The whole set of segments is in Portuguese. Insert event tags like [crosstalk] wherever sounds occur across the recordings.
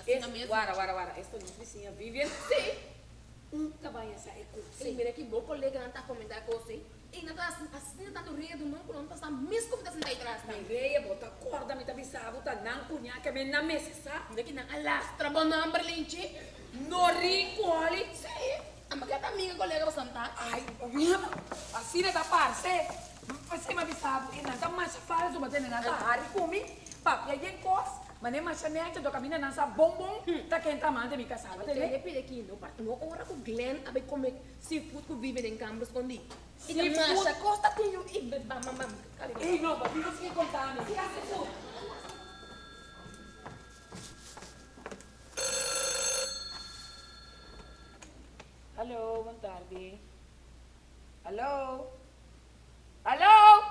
assim Es, mesmo. guara, guara, guara. Esto no es vizinha Vivian. Sim. Nunca vai essa é Sim, mira que meu colega não está comentando com você. E não está assim, tá do rio do não, não está mesmo como está sentado atrás. Mas veia, bota corda, me tá bisavo, tá não cunha, que me na mesa, sa? Mira que não alastra, bom number, linche. No rico, ali. Sim. A maqueta amiga, colega, você não tá. Ai, assim é da parce. Você me bisavo, e não tá mais fácil, mas não tá hari kumi. Papi, aí cos, mas nem mais chanete, do caminho não sa bombom, tá quem tá manda me casava, Você entendeu? repete aqui, não parte uma hora com o Glenn, a ver como seafood que vive em câmara escondido. E também acha, costa tem o e bam, bam, bam. Ei, não, papi, você que contar, me fica assim, Alô, boa tarde. Alô? Alô?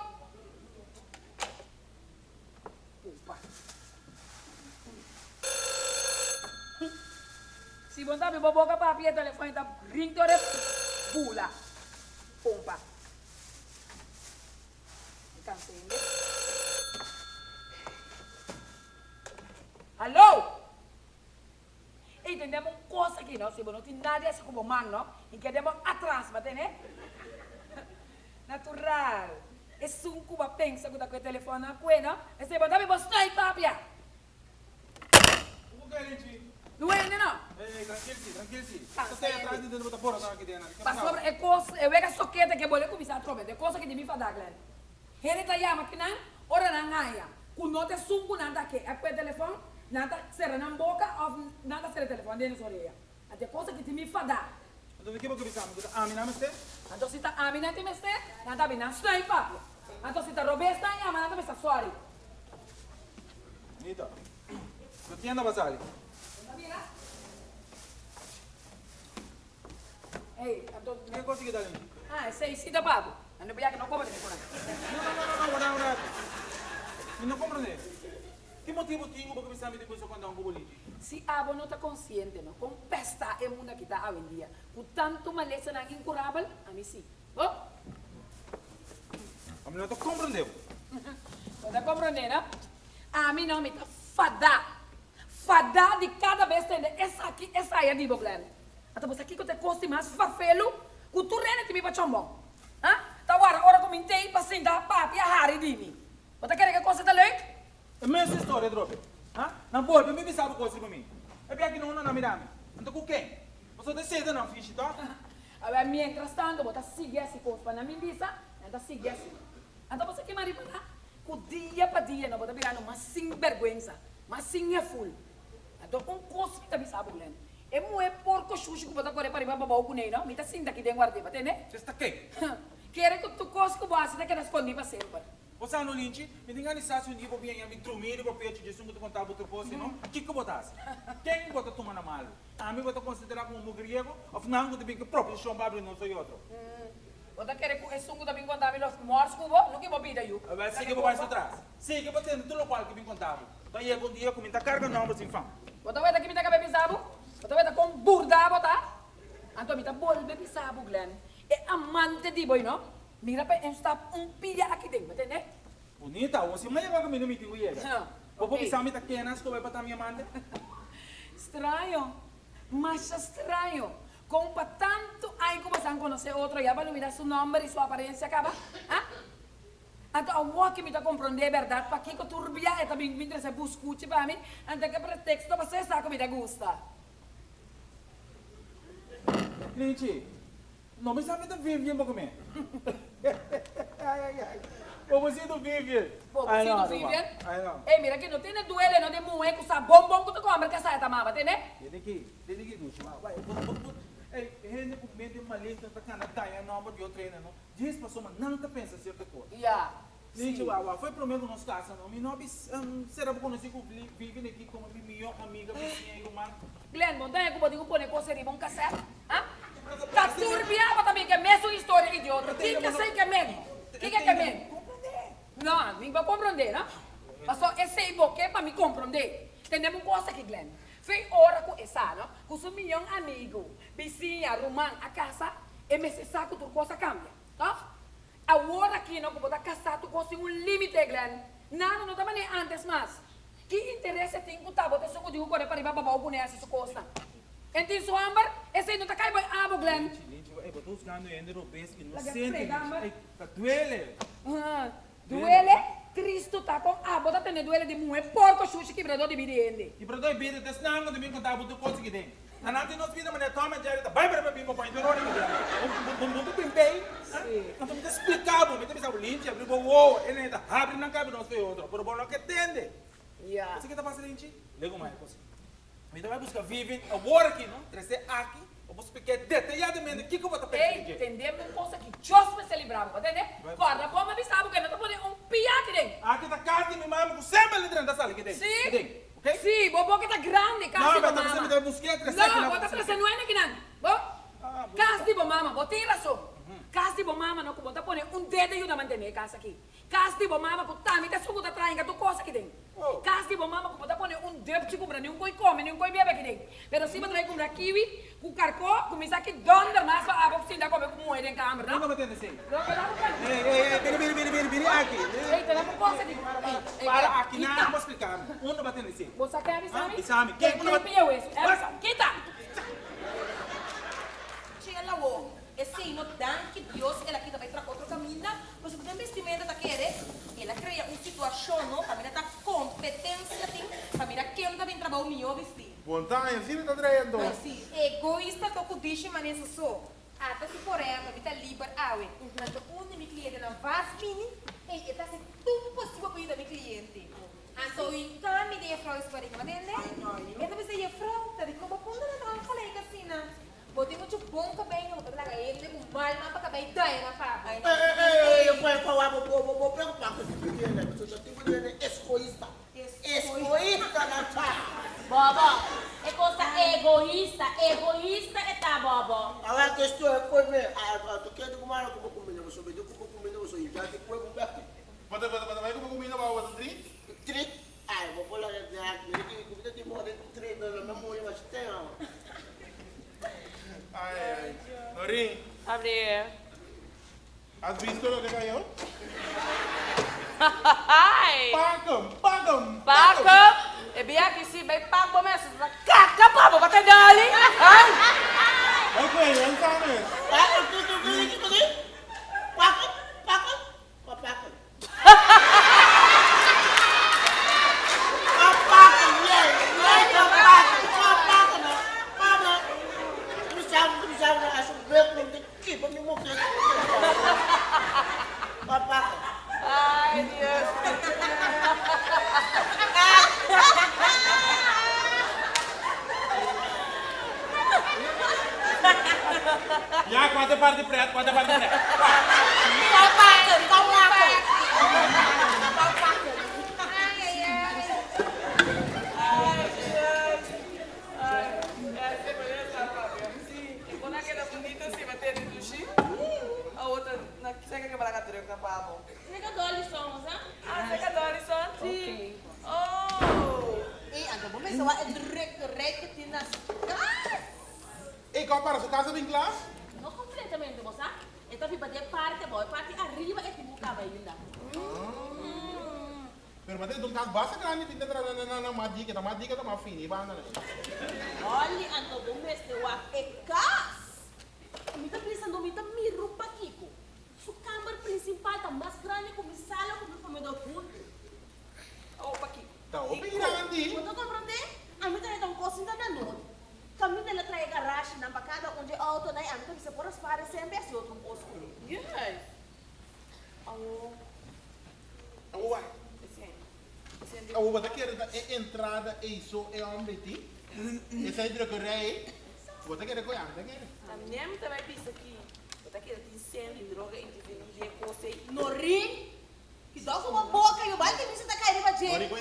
Se botar meu boboca para o telefone tá rindo de pula. Pompa. Cansei, né? Alô? Entendemos coisa aqui, não? Se não tem nada assim como man, não? E que demos atrás, bate, né? Natural. É um cuba pensa que tá com o telefone na? E se botar me mostrar, papia. Como que é? Não é, né, não? Ei, tranquilo-se, tranquilo-se. Tá, Você tem sério. atrás de dentro, botar fora, tá aqui dentro. Mas sobre é coisa, eu vejo a soqueta que boleh começar a trocar, é coisa que de mim fadar, Glenn. Ele tá yama que não, ora não ganha. Quando não te sunco nada aqui, é com o telefone, nada será na boca, ou nada será telefone dentro da orelha. Até coisa que de mim fadar. Então, o que você pensar? Ah, me nome é Então se tá amina te meste, nada bem, não está aí, papi. Então se tá robusta, yama, nada bem, está sorry. Então. Não tinha nada basali. Mira. Ei, então, O que conseguiu dar, gente? ah, esse aí, sim, da papo. Não é que não compra telefone. Não, não, não, não, não, não, não. E não compreende. Que motivo tinha para começar a me depois quando um lixo? Si abo não está consciente, não? Com pesta é mundo que está hoje em dia. Com tanto maleza não incurável, a mim sim. Oh, A mim não compreendeu. não está compreendendo, não? A mim não me está fada. Fada de cada vez tendo essa aqui, essa aí é de Boglan. Até você aqui que te custa mais fafelo, que tu rene te me [laughs] para chambon. Hã? Tá agora, hora eu me entendo, para sentar, papi, a de mim. Você quer que coisa tá leite? É mesma história, Drope. Ah? Não pode, me sabe coisa para mim. É bem que não, não, não, me dá. Então, com quem? Você decide não, ficha, tá? Agora, mientras tanto, você sigue assim, coisa para mim, bisa, então sigue assim. Então, você que maripana, com dia para dia, não você virando uma sinvergüenza, uma sinha-full. Então, com coisa que tá me sabe, Glenn. É moe porco xuxo que você corre para ir para babar com ele, não? Me tá sinta aqui dentro guarda, tá né? Você está quem? Quer que tu que você tá querendo esconder para sempre. Você no lynch, me diga se um dia para vir me trumir para pedir de sungo de contar outro posto, não? Que que botasse? Quem bota toma na mal? A mim bota considerar como mugriego, ou não, que próprio chão não sou outro. Você quer que esse sungo também contar com você? Não que vou pedir eu. Vai seguir para baixo atrás. Siga batendo tudo qual que me contava. Então, aí, bom dia, comenta carga não, mas enfim. Você vai daqui me dar cabelo pisado? Você vai dar com burda, tá? Então, me dá bolbe pisado, Glenn. É amante de boi, não? Mira para está um pilha aqui dentro, entende? Bonita, você mas vai comer no meeting com ele. Ah, Vou ok. pensar me tá quenas, que vai botar minha mãe. Estranho, mas estranho. Como para tanto aí como você conhecer outro, já vai olvidar seu nome e sua aparência acaba? Ah? Então, o que me dá compreender a verdade, para que eu turbia e também me interessa buscar para mim, antes que pretexto você sabe que me dá gusta. Lynch, não me sabe da Vivian para comer. ai, ai, ai. O você do Vivian. Se não, tu não, vive, Ai, não. eh, mira que não tem duele, não tem moe, que sa bombom que tu come, que sa tamama, entende? Tem que, tem que Lynch, vai, vai, vai. Ei, ele com medo de uma lista da cana taia nova de outra não. Diz soma não tá pensa certa coisa. Yeah. Lynch, uau, foi primeiro nos casos, não. Me não será para conhecer que vive aqui como minha amiga, vizinha e humana. Glenn, montanha que pode pôr coisa de bom cassete, ah? Tá turbiava também, que é mesmo história idiota. Quem que sei que é mesmo? Quem que é que é mesmo? Não, não vai compreender, não? Mas só esse aí porque para me compreender. Entendemos coisa aqui, Glenn. Foi hora com essa, não? Com seu milhão amigo, vizinha, rumã, a casa, e me se saco tu coisa cambia, tá? A hora aqui, não, que botar casar tu coisa um limite, Glenn. Nada, não estava nem antes mais. Que interesse tem com tabo? Tem suco de uco para riba babaw ko nessa costa. Enti so ambar, esse não tá cai boy abo. Gente, eu tô buscando ainda que não frega, mas- Ai, tá duele. Duele, Cristo tá com abo, tá tendo duele de mulher, porco xuxi quebrador de biriende. E para dois bídeos, desse não, quando vem contar, botou coisa que tem. Na nata nós vida, mas é toma Jerry, tá vai para põe duro que tem. Um um bem bem. Não tô me explicando, me tem o linte, abriu o ele tá abre na cabe nós foi outro, por bom não que tende. Yeah. Você que tá fazendo linte? Lego mais coisa. Então vai buscar vivem, agora aqui, não? Trazer aqui, eu vou explicar detalhadamente o que que eu vou estar pensando. entendemos uma coisa que Deus me celebrava, entende? Vai. Guarda, como avisava que não tá podendo um pia aqui dentro. Aqui tá casa de minha mãe, com sempre dentro da sala que tem. Sim. Que ok? Sim, bobo que tá grande, casa Não, de mas você me dá buscar, trazer aqui Não, cozinha. trazer não é aqui não. Bo? Bom. Casa de mama, bo tem razão. Casa de mama não como tá pondo um dedo e uma manter casa aqui. De mama com tá, me tá suco tá traindo tu aqui dentro. Oh. Casa de mama com tá pondo um dedo te comprar nenhum coi come, nenhum coi bebe aqui dentro. Pero se você vai comprar kiwi, com carcó, começa aqui donder mais para a [laughs] boca ainda comer com moeda em câmera, Não, não? não. Não, não. Ei, ei, ei, biri, biri, biri, biri, biri, aqui. Ei, coisa aqui. Ei, ei, Para aqui, não, não vou explicar. Um não batendo assim. Você quer avisar me? Ah, avisar-me. Quem Quem- quem pia isso? Quita! Chega lá, ô. Esse aí, no dan que Deus, ela aqui vai para outro caminho, você tem investimento tá querer, ela cria uma situação, não? Família tá competência, tem, família quem tá bem trabalhar o melhor vestido. Montanha, sim, tá traindo. Mas sim, egoísta tô com dish maneira só. Até se por ela, vita liber awe. Mas o único cliente na vas mini, e está se tudo possível para da meu cliente. Então, então, me frau isso para ir, mas né? Então, você ia frau, tá de como quando não não falei que assim, né? Botei muito bom cabelo, não tá ele com mal, mas para cabelo daí na fábrica. Ei, ei, ei, eu vou falar, vou, vou, vou preocupar com esse pequeno, né? Você já tem que dizer, egoísta. Egoísta, Natália. Bobo, é coisa egoísta, egoísta é tá, Bobo. Agora a questão é, foi ver, ah, tu quer comer o que eu vou comer, você vai ter que comer, você já tem que comer aqui. Bata, bata, bata, vai como comida para o tri? Trick, ah, eu vou falar de aqui, ele comida de moda, trick, na memória, mas tem, ó. Ai, ai. Norin, Abre. has visto lo que cayó? Ai! Pagam, pagam, Paca! E bem aqui se bem pago como essa. Caca, Bobo, vai ter dali! Ai! Ok, não sabes. Ah, tu, tu, tu, tu, tu, Paca, paca, paca. Paca, yeah, yeah, paca, paca, não. Paca. Tu sabe, tu sabe, acho que eu não tenho que ir para me morrer. Paca. Ai, Deus! Já, quatro parte preto, quatro parte preto. Vai, Paca! Calma, Quando aquela bonita assim, vai ter do X, a outra, na seca que vai lá com a pavo. Chega dole somos, hein? Ah, seca Doris só anti. Oh! E agora vamos ver se é direct, que tem nas... E qual para sua casa bem claro? Não completamente, sabe? Então, fica de parte, boy, parte arriba é que buscava ainda. Pero mate dum kas basa grande tinta tra na na na madica, na madica tá mais fini, bana. Olha, então, vamos ver se eu é cas. Me tá pensando, me tá me roupa Kiko. Sua câmara principal tá mais grande como sala como comedor fundo. Aqui. Tá. Quando comprei, a mim também tá um cocinho da noite. Caminho dela traz garagem na bacada onde a auto daí, a mim também se por as pares sempre assim, outro coço. Yes. Oh, Uwa. esse aí. Esse aí. A uwa tá querendo é entrada e isso é um beti. Esse aí droga rei. Você quer coiar, tá querendo? A minha também pensa que eu tá querendo incêndio, droga, indivíduo, coisa aí. No rim, que dá com uma boca e o baile que tá caindo pra Ori gente.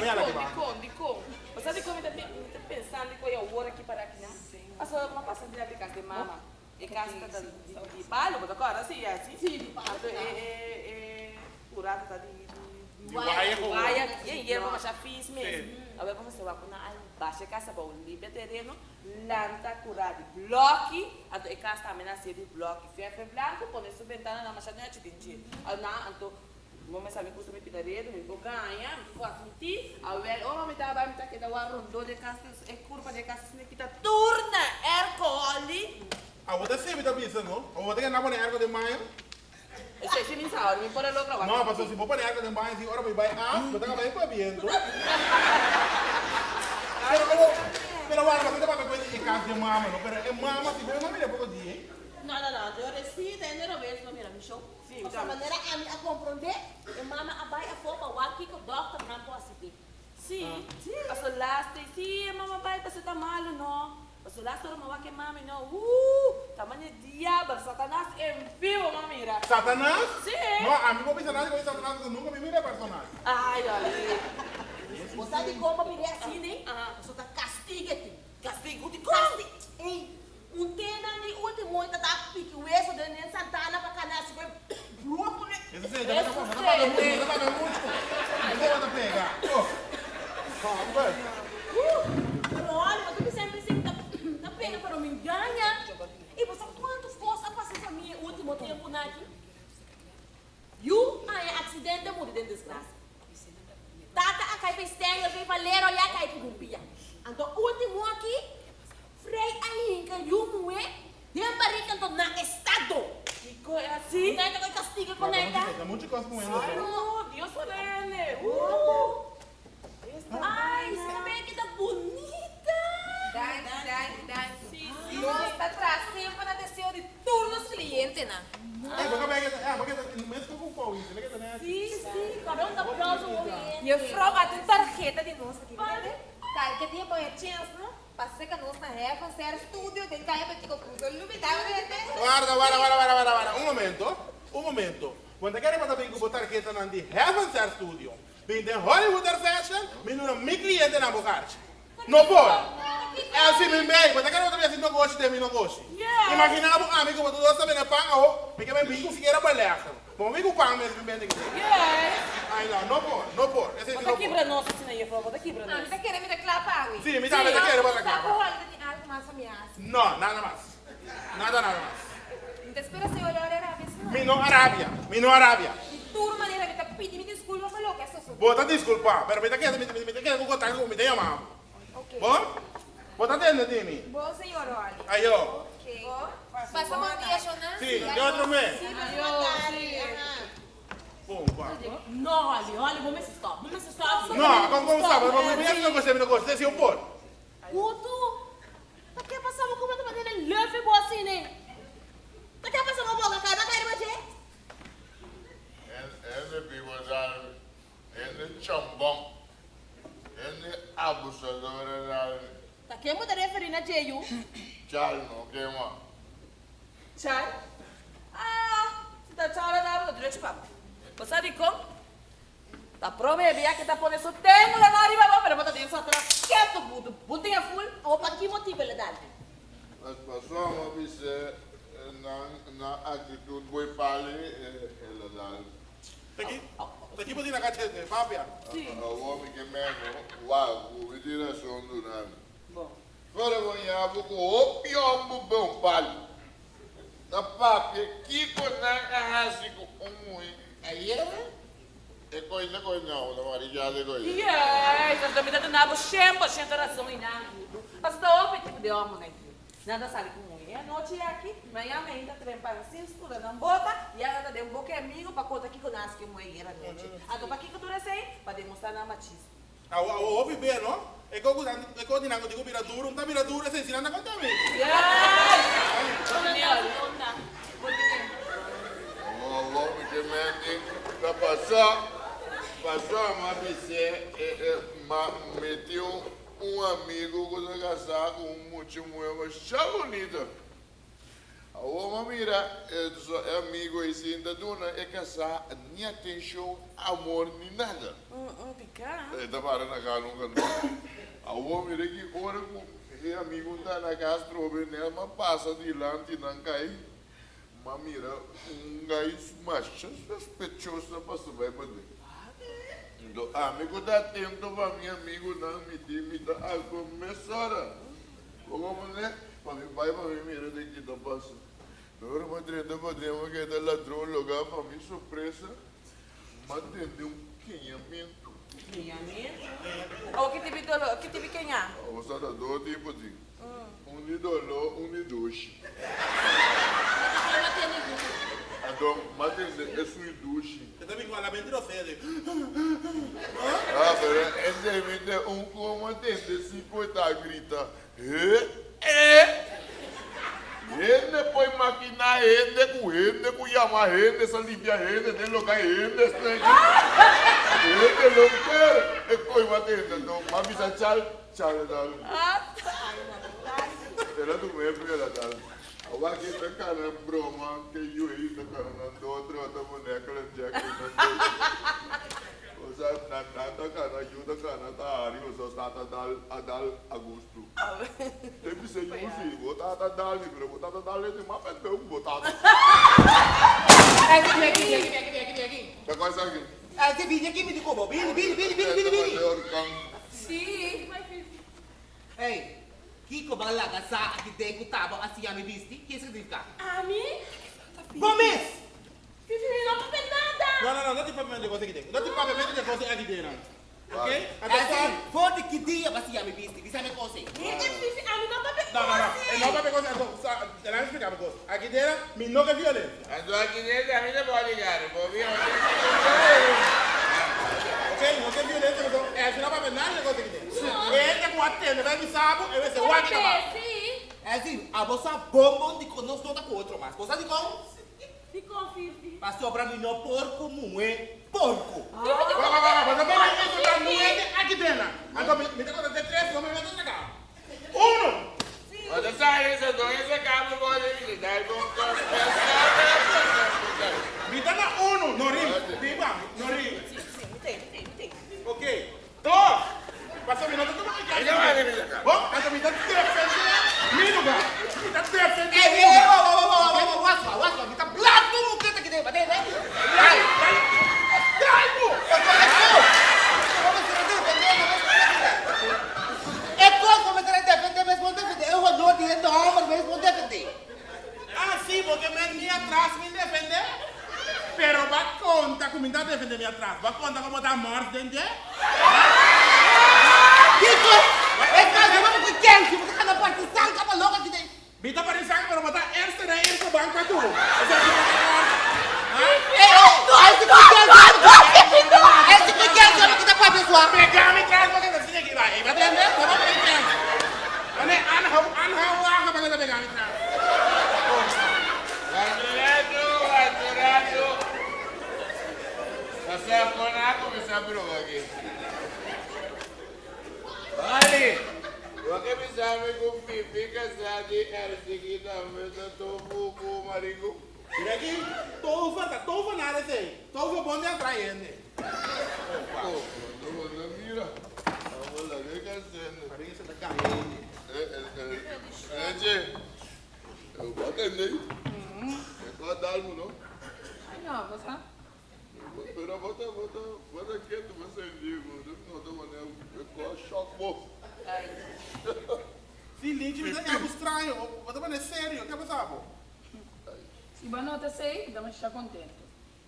De lá que Dicom, vai. dicom, dicom. Você sabe como eu tô pensando que eu hora aqui para aqui, não? Passou uma passadeira de casa de mama. E casa de de palo, mas agora assim, é assim. Sim, de palo, É, é, é, curado tá de... de De guaia Guaia, e e vamos já fiz mesmo. Agora vamos ser com na baixa casa bom, limpa terreno, lanta curado, bloque, e casa também na série bloque, ferro branco, põe sua ventana na machadinha de dinheiro. Ah, na, então Mama sabe custa me pidaredo, me vou ganhar, me vou admitir. A ver, oh, me tava me tá que dá o rondo de castas, é curva de castas, me quita turna, ercoli. Ah, você sempre tá pensando, não? Ou você quer andar para ergo de manhã? Esse é sim, sabe, me pôr a louca. Não, pastor, se for para ergo de manhã, assim, ahora vai, ah, você tá bem para viento. [laughs] Pero, pero, pero, guarda, você tá para coisa em casa de mama, não? Pero, é mama, se for mama, é pouco dia, hein? No, no, no, yo reside en el vez, no mira, mi show. Sim, De já. maneira a mim a compreender, e mama a vai a fopa, o aqui que o doctor não pode assistir. Sim, sim. Passo last, sim, mamma vai, passo tá malo, não. Passo last, ora mamma que mami, não. Uh, tamanho diabo, satanás em vivo, mamira. Satanás? Sim. Não, a mim vou pensar nada com Satanás, eu nunca me mira personagem. Ai, olha. Você sabe como me assim, né? Ah. Você tá castiga-te. Castigo de Castiga. Tema de último, ainda tá pique o eixo de Nen Santana para canal, se foi bruto, né? Esse sim, já tá pagando muito, já tá pagando muito. Vou pegar. Oh. Ah, vai. Pero olha, mas tu sempre tá, tá pena para me ganhar. E você quantas coisas passam para mim último tempo, né? aqui? You, aí, acidente, morre dentro desgraça. Tata, a cai para estéreo, vem valer, olha, cai para gumpia. Então, último aqui, Frei Alinka, you, mué, dem barriga, então, na estado. Chico, é assim? Então, eu castigo com ela. Tem muita coisa com ele. Oh, Deus solene. Uh. Ai, vê que tá bonita. Dai, dai, dai. Nós está trazendo na desceu de todos os clientes, né? É, porque é, porque mesmo com o pau, isso, né? Sim, sim, cada um tá próximo com ele. E eu froga a tarjeta de nós aqui, né? Tá, que dia põe a chance, não? Passei com nós na régua, ser estúdio, tem que cair para tico cruz. Eu não me dava, né? Guarda, guarda, guarda, guarda, guarda, guarda. Un momento, un momento. Quando quero botar bem com botar tarjeta na de Heaven Star Studio, vem de Hollywood Fashion, vem no meu cliente na bocarte. Não pode. É assim mesmo bem, quando quero botar bem assim, não gosto de mim, não gosto. Imagina um amigo, tu dois também é pão, ou, porque bem bico fiqueira baleca. Bom, amigo pão mesmo, bem daqui. Yes. Ai, não, não pode, não pode. Esse aqui Bota não aqui pra nós, assim, aí, bota aqui pra Ah, nós. me tá querendo me declarar, ui. Sim, me dá, me Tá algo mais Não, nada mais. Nada, nada mais. Então, espera, senhor, olha, era a vez, não. Mi no Arábia, mi no Arábia. De tudo maneira, me tá pedindo desculpa, falou que é só Bota desculpa, pero me está quedando, me quedando com contato com me tem amado. Ok. Bom? Bota dentro de mim. Bom, senhor, olha. Aí, ó. Ok. Passamos um dia, Jonas? Sim, de outro mês. Bom, pá. Não, olha, olha, vamos ver se stop. Vamos ver se stop. Não, como como sabe, mas me vier que não gostei, não gostei, se eu pôr. Guto, tá quer passar uma coisa de maneira leve boa assim, né? Tá quer passar uma boca, cara, cara, mas é? Ene biwazal, ene chambong, ene abusador Tá quer mudar referir na Jeyu? chal no kema. Tchau. Ah, se tá tchau, ela dá direito pra Você sabe como? Tá prometendo que tá pondo isso tempo lá na arriba, pero bota dentro atrás. Quieto, puto. Putinha full. Ou para que motivo ele dá? Mas passou uma vez na na atitude boi pali, ela dá. Tá aqui? Tá aqui, botinha na caixa de papia. O homem que mesmo, uau, o direção do nome. Bom. Agora vou ir com o pior bom pali. Na papia, que na arrasi com um mui. Aí é? É coisa, coisa não, na marijada é coisa. Yes, as damitas do nabo, 100% razão e nada. Mas tá open tipo de homem, né? Nada sabe como é. A noite é aqui, amanhã ainda tem para assim, escura, não bota, e ela dá um pouco amigo para contar que conhece que mulher era noite. Então, para que que tu recém? Para demonstrar na machismo. Ah, o ouve bem, não? É que eu é que eu digo, digo, vira duro, não tá vira duro, esse ensinando a contar mim. Yes! O homem que mente, para passar, passou uma vez, meteu um amigo quando casar com um muito mulher, já bonita. O homem mira, é amigo e se ainda dona é casar, nem atenção, amor, nem nada. Um picar. É da para na casa nunca não. O homem que ora com o amigo tá na casa, trobe nela, mas passa de lá, não cai. Mas mira, um gai macho sospechoso passa vai para dentro. Então, amigo dá atento para meu amigo não me diz, me dá a começar. Como né? Para mim vai para mim mira de que tá uma treta para dentro que é da ladrão lugar para mim surpresa. Matende um quinhamento. O que tipo de? Que tipo de é? Você dá dois tipos de. Um de dolor, um de duche. [laughs] Então, matende é sui duche. Eu também com a lamento ofende. Ah, pero esse evento é um como se coita grita. Eh? Eh? Hende poi makina hende ku hende ku yama hende sa limpia hende de loka hende snake. Hende loker e koi matende no mami sa chal chal dal. Era tu me primeira dal. Awa ki ta kana broma ke yu hi ta kana na do outro ta boneca la jack na. Osa na na ta kana yu ta kana ta ari osa sta ta dal adal agosto. Devi ser usi, botata dali, pero botata dali de uma pete um botata. Aqui, aqui, aqui, aqui, aqui, aqui. Tá quase aqui. Ah, você vinha aqui me dico, Bini, Bini, Bini, Bini, Bini, Bini. Sim. Ei, Kiko balaga sa aqui dentro tava assim a me visti, que significa? Ami? Gomes! Fifi, não papai nada. Não, não, não, não te papamento de coisa aqui dentro. Não te papamento de coisa aqui dentro. Ok? É assim, foda que dia assim a me diz a me Ami não Não, não, não. Eu não papel coisa. Então, deixa eu explicar uma coisa. Aqui dentro, me não é violência. Então aqui dentro a mim não pode ligar, vou vir Ok? Não é violência, então, é assim, não papel nada de coisa aqui dentro. Ele com a tenda, vai me sabe, eu vou ser o aqui na mão. Sim. É assim, a vossa bomba de conosco não tá com outro mais. Você de como? Ficou, Fifi. Mas sobra mim não porco, não é porco. Vai, vai. Não vai isso da moeda aqui dentro. Então, me me dá conta de três, vamos ver onde cá. Um. Quando sai esse dois, esse cabo pode me dar com Me dá na um. Não ri. Viva, não ri. Entende, entende, entende. Ok. Dois. Defender. Me lugar. Me dá defender. Ei, ei, ô, ô, ô, ô, ô, what's wrong, what's wrong? Me tá blado no muqueta aqui dentro, batendo? Vai, vai. Vai, pô. Coisa começar a defender, mas vou defender. Eu vou não dizer não, mas vou defender. Sim, porque me, me atrás me defender. Pero va conta como me dá defender este na este banco a tu. Esse aqui vai Ei, ei, esse que quer, esse que quer, esse que tá com a pessoa. Pegar me traz para dentro aqui vai. Vai entender? Vamos pegar. Ane anha anha anha para pegar me traz. Aturato, aturato. Você aponar como essa prova aqui. Olha, você me sabe com pipi casado e era seguida mesmo tô buco marico. E aqui, tô fanta, tô fanta nada sei. Tô bom de. Oh, não, não mira. Vamos lá, que cacete. Para que tá caindo. É, é, é. É, tchê. Eu vou atender. É só dar, não? Não, você. Pero bota, bota, bota quieto, você digo. Não, não, não, é com choque, pô. Sim, Lynch, mas é algo estranho. Vou tomar sério, o que é sabe? Se você não sei, dá estar contente.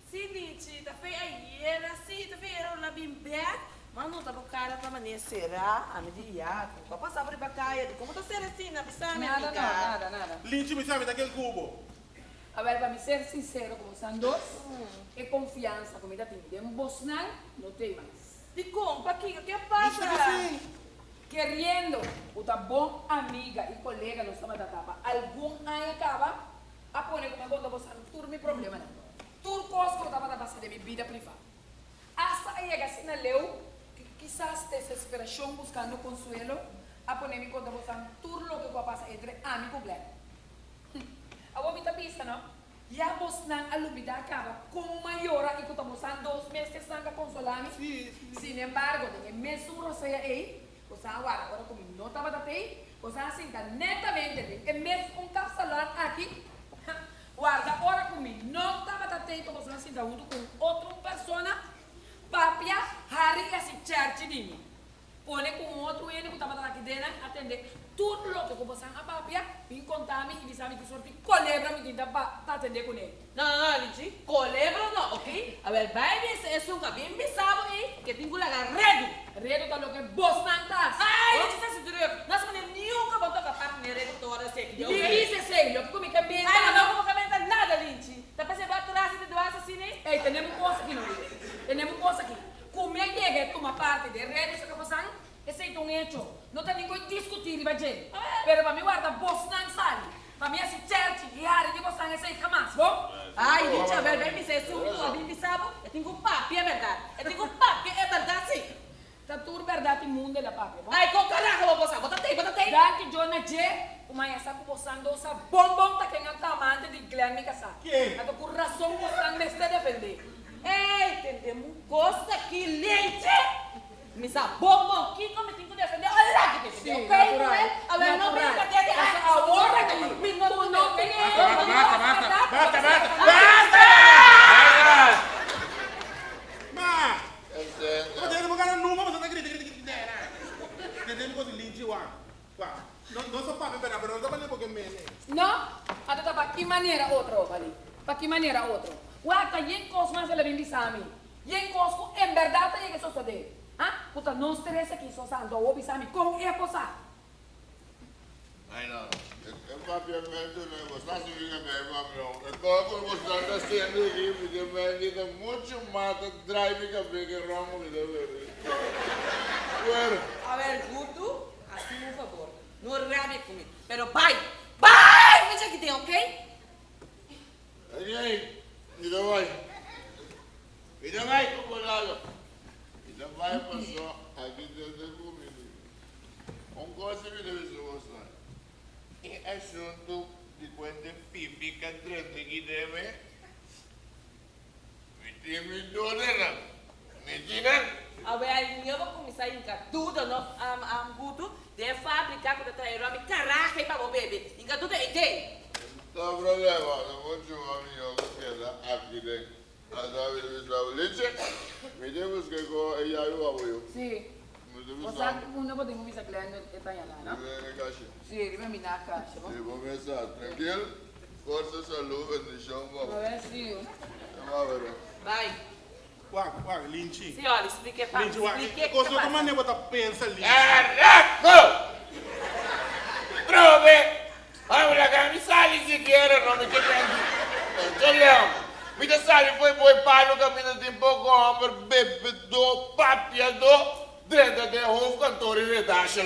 Sim, Nietzsche, tá feio aí, era assim, tá feio, era na bimbeca. Mas não tá com cara pra maneira será, a medida, pra passar por bacaia, como tá sendo assim, na piscina, minha Nada, nada, nada. Lynch me sabe daquele cubo. A ver, para me ser sincero com vocês dois, é confiança, como ainda tem. De um Bosnan, não tem mais. De como, Paquinha, o que passa? Querendo, outra bom amiga e colega no Sama da Tapa, algum ano acaba, a pôr como quando você não tudo meu problema não. Tudo coisa que eu estava passando de minha vida privada. Hasta aí assim na leu, que quizás desesperação buscando consuelo, a pôr me quando você tudo o que passa entre amigo black. A vou me pista, não? Já você não alumida acaba com maior e que estamos dois meses sem consolar-me. Sin embargo, tem mesmo roceia aí, você agora, agora como não estava daí, você assim, netamente, é mesmo um capsalão aqui, guarda, agora comigo, não estava daí, então você assim, junto com outra pessoa, papia, Harry, esse church de mim. pone com outro ele que estava aqui dentro, atender tudo lo que você a papia, vim contar me e sabe que sorte colebra me tinta para atender com ele. Não, não, não, Lichi. Colebro não, ok? A ver, vai ver se é um cabinho bisabo aí, que tenho que largar redo. Redo tá lo que vos não estás. Ai, Lichi, tá se duro. Nós não nunca vou tocar parte de redo toda essa aqui. Dice sei, lo que me cambia. Ai, não vou comentar nada, Lichi. Tá pensando atrás de dois assim, né? Ei, temos coisa aqui, não é? Temos coisa aqui. Como é que é que uma parte de redes que você esse é um hecho. Não tem ninguém discutir, vai dizer. Pero para mim, guarda, você não sabe. Para mim, esse church e área de você esse aí jamás, bom? Ai, Lichi, a ver, vem me ser um cabinho bisabo. Eu tenho um papi, é verdade. Eu tenho um papi, é verdade, sim. Tá tudo verdade mundo da papi, bom? Ai, com caraca, vou passar. Bota aí, bota aí. Daqui, Jonah J, uma essa que você andou, essa bombom tá quem anda amante de Glenn Mikasa. Que? Ato por razão você não me está defender. Ei, entendemos coisa aqui, Lichi. Me sabe, bom, aqui como eu tenho que defender. Olha lá que defender, Sim, ok? natural. Não é? A ver, não Natural. brinca de Essa agora aqui. Me não Tu não tem Basta, basta, basta, basta, basta, Basta! Ma! Esse Você é. não vai ganhar numa, você tá gritando, gritando, gritando. Entendendo coisa linda, Juan. Juan. Não, não sou papi, pero pero não tá valendo porque me... Não? Ato tá para que maneira outra, vale? Para que maneira outra? Uata, yen cos mais ela vem bisami. Yen cos em verdade é que sou de. Ah, puta, não estressa aqui, só sando o bisami com é cosa. Ai, não. É papiamento, né? Você não fica bem, papi, não. É como você está sendo aqui, porque me dá muito mata, drive que que ramo me dá bebê. Bueno, A ver, Guto, assim, por favor. Não rabe comigo. Pero vai, vai, veja que tem, ok? aí, aí. Mira, vai. Mira, vai, como lado. Mira, vai, passou. Aqui dentro do comigo. Um coisa me deve ser você. É assunto de quando fica dentro que deve. Me tem me dona, Me diga. A ver, eu vou começar a encar tudo no um, Guto de fábrica com a Aerobe. Caraca, e para o bebê. Encar tudo tem. Não tem problema, não vou chamar minha que aqui dentro. A David me sabe. Leite, me temos que go e aí o apoio. Sim. Me temos Você no? E vou começar. Tranquilo? Força, saúde, no chão, A vamos. ver, sim. Vamos ver. Vai. Juan, Juan, linchi. Sim, olha, explique para Linchi, Juan. Explique Coisa que que passa. maneira botar pensa, linchi. Caraca! Prove! Olha, cara, me sale se quer, não me quer. Entendeu? Me foi boi pai no caminho de pouco homem, bebe do, papia do, dentro de um cantor e redaxe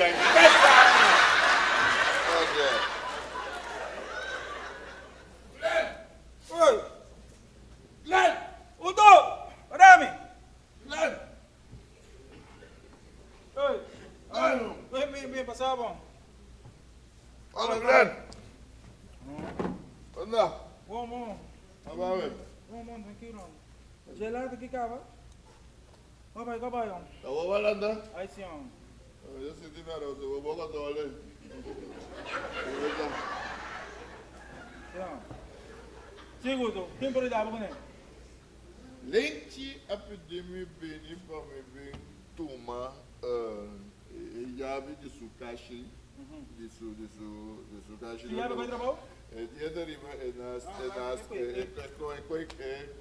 Я бы подрабал? Едери нас нас эко эко эко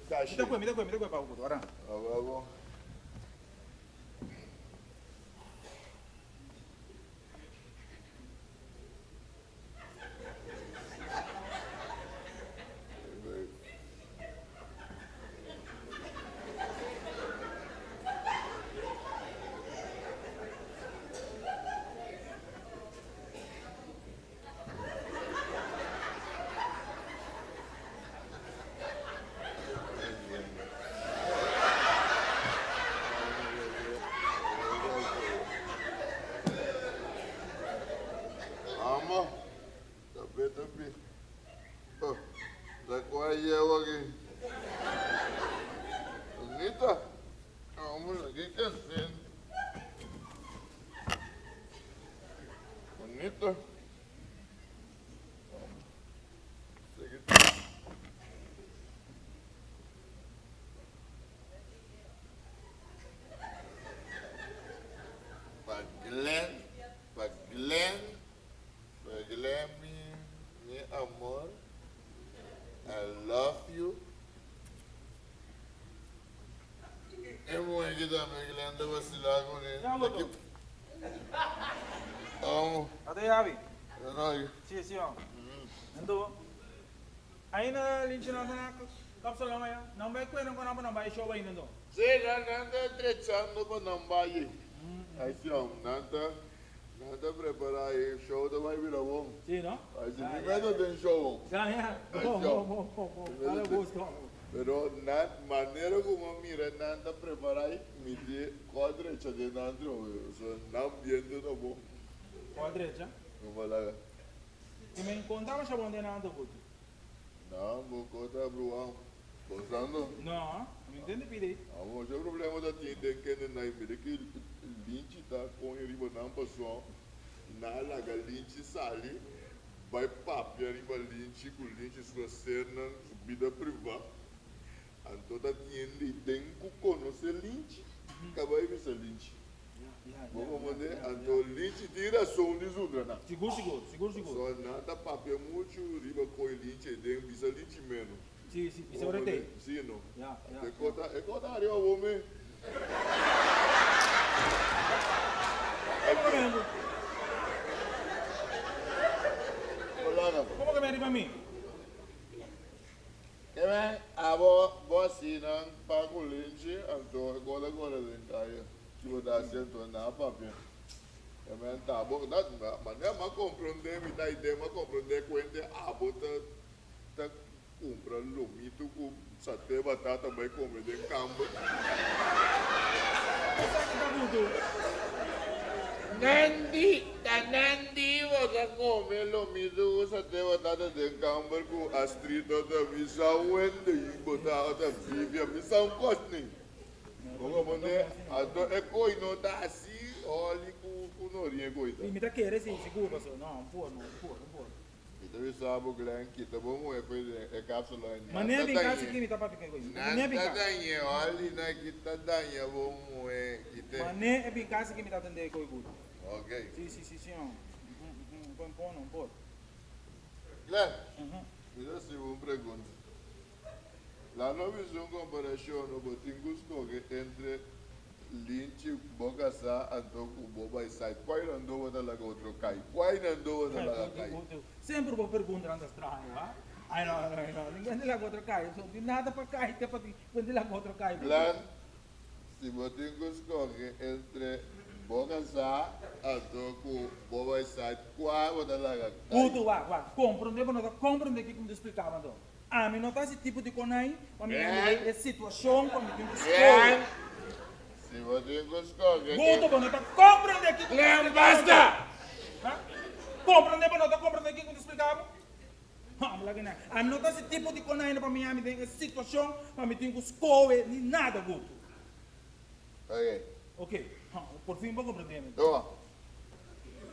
каши. Мидакуе, мидакуе, мидакуе пауку, вара. Ававо. Vamos, Até Yabi. é nóis. Sim, sim, ó. Ando. Aí na linha não na cápsula amanhã. Não vai comer não não vai show ainda não. Sim, não anda trechando não vai. Aí sim, ó, nada, preparar aí, show da vai virar bom. Sim, não? Aí se primeiro tem show. Já, já. Bom, bom, bom, bom, bom. Dale gusto. Pero na maneira como mira nada preparar me dê quadra de dentro, so não ambiente no bom. Qual direita? Vamos lá. E me encontrava chamando de nada gusto. Não, vou contar pro am. Gostando? Não, me entende pedir. Vamos, o problema da tinta que não é mira que linte tá com riba não passou. Na laga linte sali, vai papi riba linte com linte sua cena vida privada. Antoda tiende conhecer linte, acaba aí bisa linte. Vamos mandar, anto linte tira som de zudra na. Seguro, seguro, seguro, seguro. Só nada papi muito riba com linte, tem bisa linte menos. Sim, sim, isso é o tem. Sim, não. Já, já. É conta, é conta arriba, homem. Como que me Olha, Como que me arriba a mim? Que vem, a bo, bo si não paga o lente, então agora agora vem cair. Que vou dar certo na papel. Que vem, tá bom, dá, mas não é mais compreender, me dá ideia, mas compreender quando a bota tá comprando lomito com satê batata, vai comer de campo. Essa que tá muito. Nandi, ta Nandi, você come lomito com satê batata de campo com a strita da missão, wende, e botar a vive a missão costning. Como mandei, a do é coi não tá assim, olha com com norinha coita. E me tá querendo sim, seguro, pastor. Não, pô, não, pô, não pô. Então eu que lá que tá bom é coisa é cápsula. Mas nem vem cá se que me tá para ficar isso. Nem vem cá. danha, olha na que tá danha bom é que Mas tem. nem é bem cá se que me tá. Ok. Sim, sim, sim, sim. ó. Uhum, uhum, Põe, põe, não pode. Lá, Uhum. me dá se uma pergunta. Lá não fiz uma comparação no botinho que entre Lynch, Bogasa, Antoco, Boba e Sai. Qual andou da lago outro cai? Qual andou da lago cai? Sempre vou perguntar andas estranho, ah? Ai, não, não, não. Ninguém de lá outro cai. Não tem nada para cair, até para quando de lá outro cai. Plan, se botinho que entre Bogasa, Antoco, Boba Sai. Lago cai? Guto, vá, vá. Compreende, não tá compreende que como te explicava, então. A mim não tá esse tipo de conai, a mim É. é situação, a mim tem que Plan, escolher. se que Guto, mas não tá compreende que Plan, basta! Compreende, mas não tá compreende que como te explicava? Vamos lá não. A mim não tá esse tipo de conai, para mim, a mim tem situação, a mim tem que escolher, nem nada, Guto. Ok. Ok, Ah, [laughs] por fim vou compreender.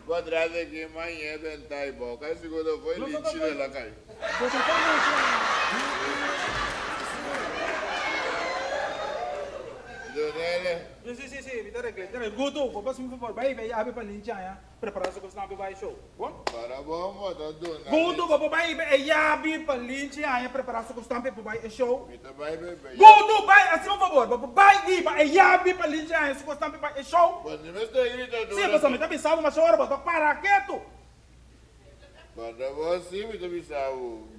Vou atrás aqui amanhã, tentar e boca. Esse quando foi lixo não, não. lá, cai. Vou tentar Donele, Sim, sim, sim, sim, regra. Cara, Guto, vou passar um favor. Vai, vai, abre para linchar, ya. Preparar-se com o snap vai show. Bom? para bom, botar donele. Guto, vou vai, vai, abre para linchar, ya. Preparar-se com o snap vai show. Mita vai, bebê. Guto, vai, assim, por favor. Vou vai, vai, abre para linchar, ya. Com o snap vai show. Quando me está gritando. Sim, você me tá pensando uma hora, vou parar quieto. Quando você me está pensando,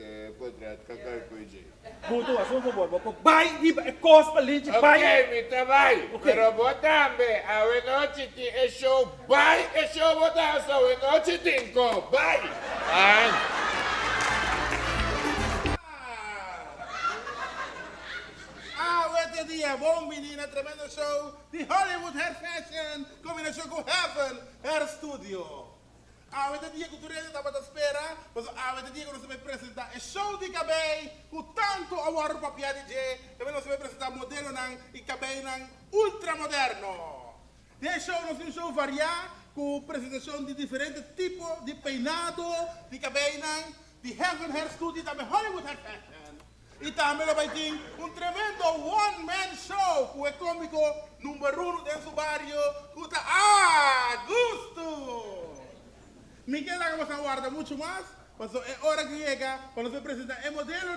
eh, podrá cacar com ele. Guto, assim, por favor. Vou vai, vai, cos para linchar, vai. Ok, Mita vai. Ok. Pero botambe, a noite ti é show, vai, é show botar, só a noite tinco, vai. Vai. Ah, este día, bom menina, tremendo show de Hollywood Hair Fashion, combinação com Heaven Hair Studio. Ah, este dia que tu estava à espera, mas ah, este dia que nós vamos apresentar é show de cabelo, com tanto award para piada DJ, também nós vamos apresentar modelo e cabelo nang ultra moderno. Nesse show nós show variado, com apresentação de diferentes tipos de peinado, de cabelo de Heaven Hair Studio e também Hollywood Hair Fashion. E também vai ter um tremendo one-man show com o cômico número um dentro do barrio, que está a gusto. Miguel Ágamos aguarda mucho más, pues es hora que llega cuando se presenta el modelo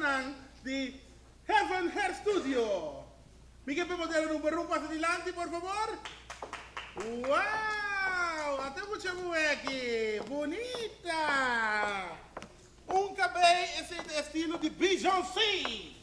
de Heaven Hair Studio. Miguel, ¿puedes modelo un buen paso adelante, por favor? ¡Wow! Até mucha aquí! ¡Bonita! Un cabello es el estilo de Bijon C.